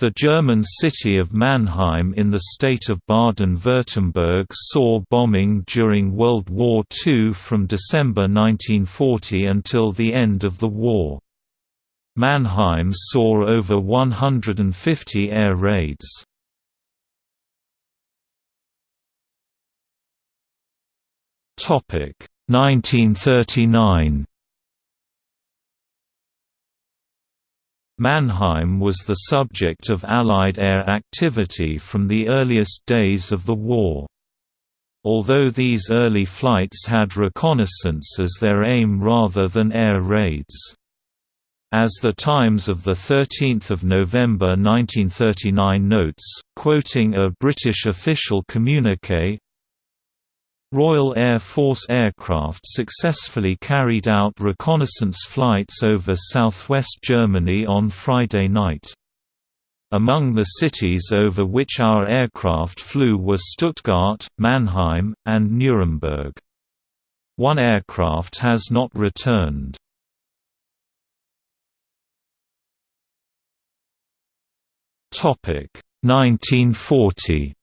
The German city of Mannheim in the state of Baden-Württemberg saw bombing during World War II from December 1940 until the end of the war. Mannheim saw over 150 air raids. Topic 1939 Mannheim was the subject of Allied air activity from the earliest days of the war. Although these early flights had reconnaissance as their aim rather than air raids. As the Times of 13 November 1939 notes, quoting a British official communique, Royal Air Force aircraft successfully carried out reconnaissance flights over southwest Germany on Friday night. Among the cities over which our aircraft flew were Stuttgart, Mannheim, and Nuremberg. One aircraft has not returned. Topic 1940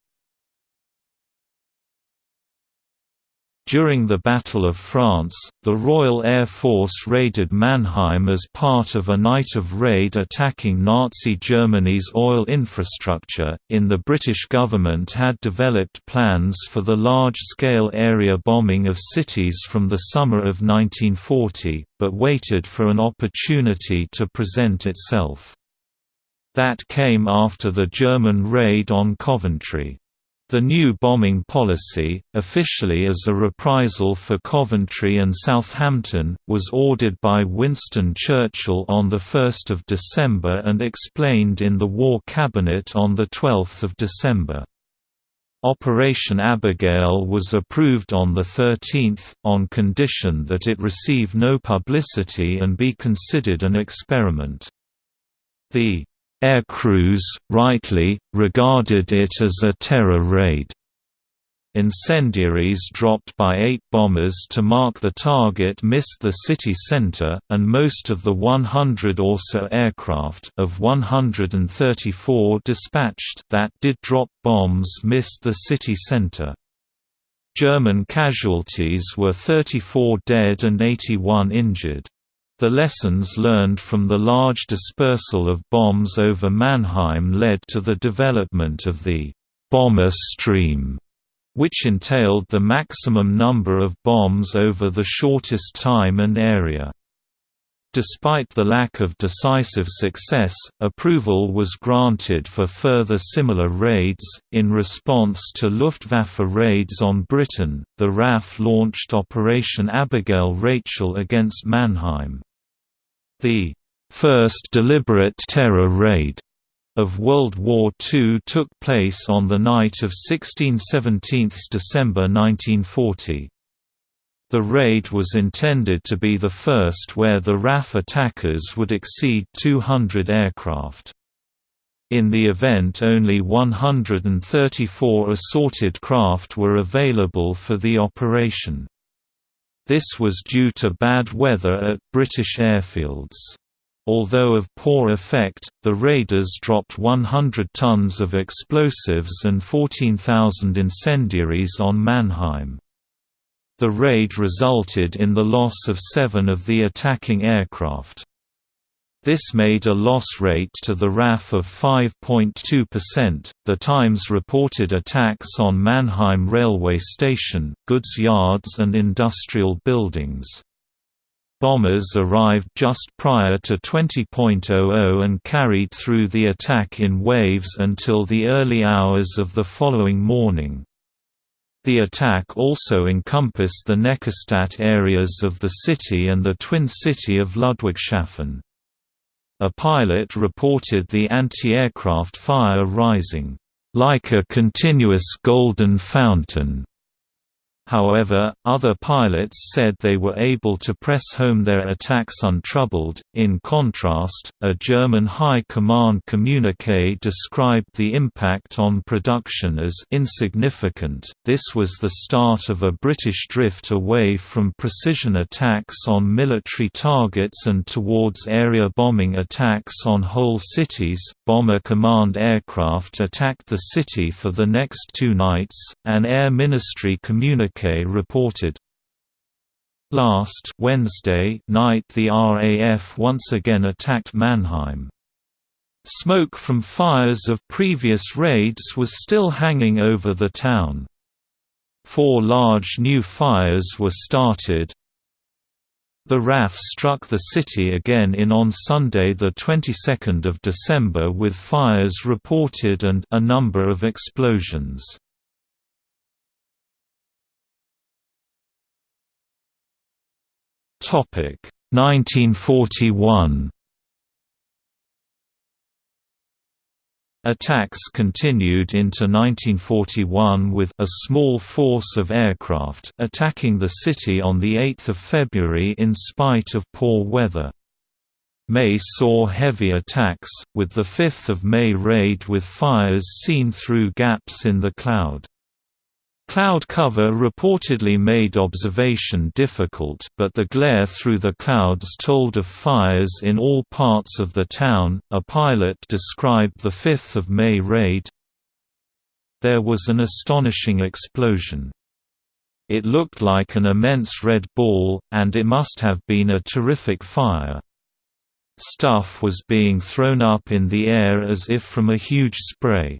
During the Battle of France, the Royal Air Force raided Mannheim as part of a night of raid attacking Nazi Germany's oil infrastructure. In the British government had developed plans for the large-scale area bombing of cities from the summer of 1940, but waited for an opportunity to present itself. That came after the German raid on Coventry. The new bombing policy, officially as a reprisal for Coventry and Southampton, was ordered by Winston Churchill on 1 December and explained in the War Cabinet on 12 December. Operation Abigail was approved on the 13th, on condition that it receive no publicity and be considered an experiment. The Air crews, rightly, regarded it as a terror raid. Incendiaries dropped by eight bombers to mark the target missed the city center, and most of the 100 or so aircraft of 134 dispatched that did drop bombs missed the city center. German casualties were 34 dead and 81 injured. The lessons learned from the large dispersal of bombs over Mannheim led to the development of the «bomber stream», which entailed the maximum number of bombs over the shortest time and area. Despite the lack of decisive success, approval was granted for further similar raids. In response to Luftwaffe raids on Britain, the RAF launched Operation Abigail Rachel against Mannheim. The first deliberate terror raid of World War II took place on the night of 16–17 December 1940. The raid was intended to be the first where the RAF attackers would exceed 200 aircraft. In the event only 134 assorted craft were available for the operation. This was due to bad weather at British airfields. Although of poor effect, the raiders dropped 100 tons of explosives and 14,000 incendiaries on Mannheim. The raid resulted in the loss of seven of the attacking aircraft. This made a loss rate to the RAF of 5.2%. The Times reported attacks on Mannheim railway station, goods yards, and industrial buildings. Bombers arrived just prior to 20.00 and carried through the attack in waves until the early hours of the following morning. The attack also encompassed the Neckarstadt areas of the city and the twin city of Ludwigshafen. A pilot reported the anti-aircraft fire rising, "...like a continuous golden fountain." However, other pilots said they were able to press home their attacks untroubled. In contrast, a German High Command communique described the impact on production as insignificant. This was the start of a British drift away from precision attacks on military targets and towards area bombing attacks on whole cities. Bomber Command aircraft attacked the city for the next two nights, an Air Ministry communique reported. Last Wednesday night the RAF once again attacked Mannheim. Smoke from fires of previous raids was still hanging over the town. Four large new fires were started. The RAF struck the city again in on Sunday the 22nd of December with fires reported and a number of explosions. Topic 1941 Attacks continued into 1941 with a small force of aircraft attacking the city on 8 February in spite of poor weather. May saw heavy attacks, with the 5 May raid with fires seen through gaps in the cloud. Cloud cover reportedly made observation difficult, but the glare through the clouds told of fires in all parts of the town. A pilot described the 5th of May raid. There was an astonishing explosion. It looked like an immense red ball, and it must have been a terrific fire. Stuff was being thrown up in the air as if from a huge spray.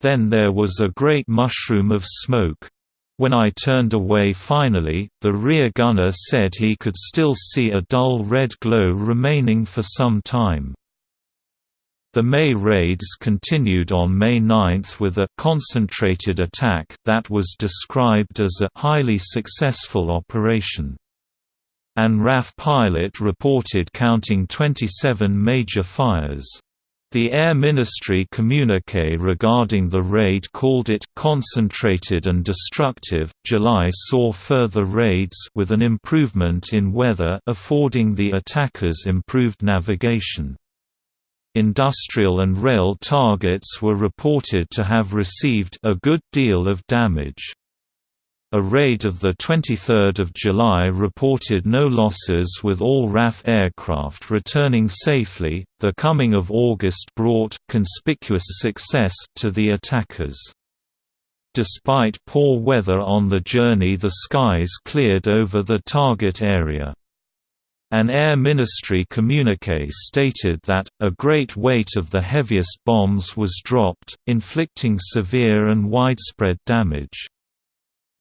Then there was a great mushroom of smoke. When I turned away finally, the rear gunner said he could still see a dull red glow remaining for some time. The May raids continued on May 9 with a «concentrated attack» that was described as a «highly successful operation». An RAF pilot reported counting 27 major fires. The Air Ministry communique regarding the raid called it concentrated and destructive. July saw further raids with an improvement in weather affording the attackers improved navigation. Industrial and rail targets were reported to have received a good deal of damage. A raid of 23 July reported no losses with all RAF aircraft returning safely. The coming of August brought conspicuous success to the attackers. Despite poor weather on the journey, the skies cleared over the target area. An Air Ministry communique stated that, a great weight of the heaviest bombs was dropped, inflicting severe and widespread damage.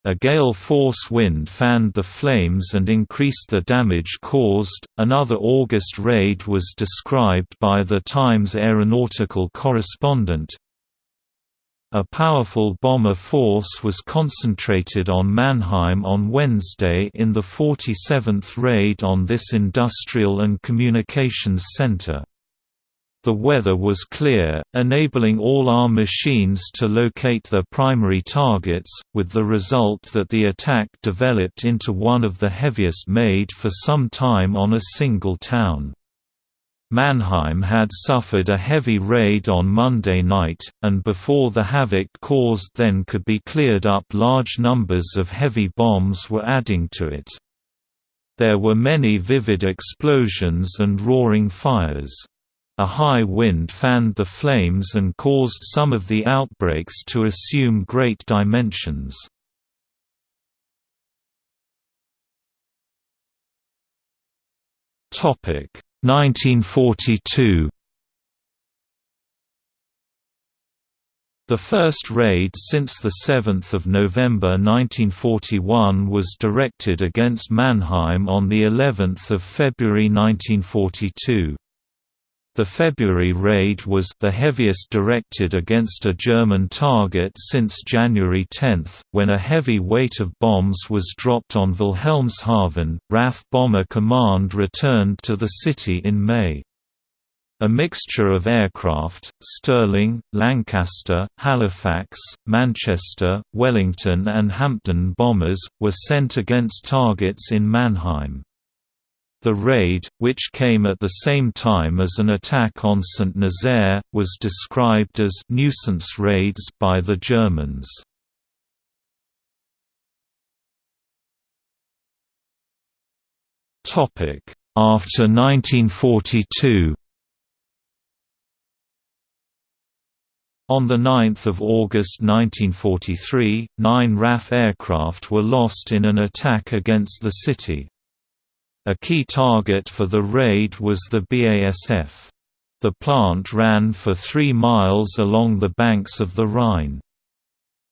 A gale force wind fanned the flames and increased the damage caused. Another August raid was described by the Times aeronautical correspondent. A powerful bomber force was concentrated on Mannheim on Wednesday in the 47th raid on this industrial and communications center. The weather was clear, enabling all our machines to locate their primary targets, with the result that the attack developed into one of the heaviest made for some time on a single town. Mannheim had suffered a heavy raid on Monday night, and before the havoc caused then could be cleared up large numbers of heavy bombs were adding to it. There were many vivid explosions and roaring fires. A high wind fanned the flames and caused some of the outbreaks to assume great dimensions. Topic 1942 The first raid since 7 November 1941 was directed against Mannheim on of February 1942. The February raid was the heaviest directed against a German target since January 10, when a heavy weight of bombs was dropped on Wilhelmshaven. RAF Bomber Command returned to the city in May. A mixture of aircraft, Stirling, Lancaster, Halifax, Manchester, Wellington and Hampden bombers, were sent against targets in Mannheim. The raid, which came at the same time as an attack on St. Nazaire, was described as «nuisance raids» by the Germans. After 1942 On 9 August 1943, nine RAF aircraft were lost in an attack against the city. A key target for the raid was the BASF. The plant ran for three miles along the banks of the Rhine.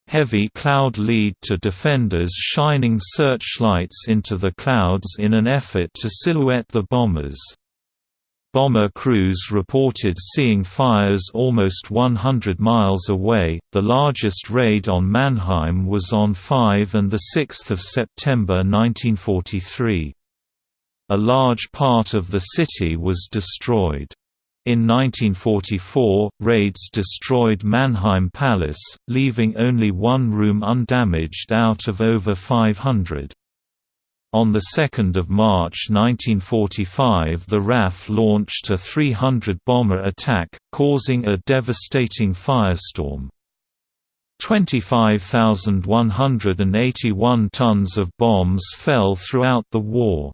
Heavy cloud lead to defenders shining searchlights into the clouds in an effort to silhouette the bombers. Bomber crews reported seeing fires almost 100 miles away. The largest raid on Mannheim was on 5 and 6 September 1943. A large part of the city was destroyed. In 1944, raids destroyed Mannheim Palace, leaving only one room undamaged out of over 500. On 2 March 1945 the RAF launched a 300-bomber attack, causing a devastating firestorm. 25,181 tons of bombs fell throughout the war.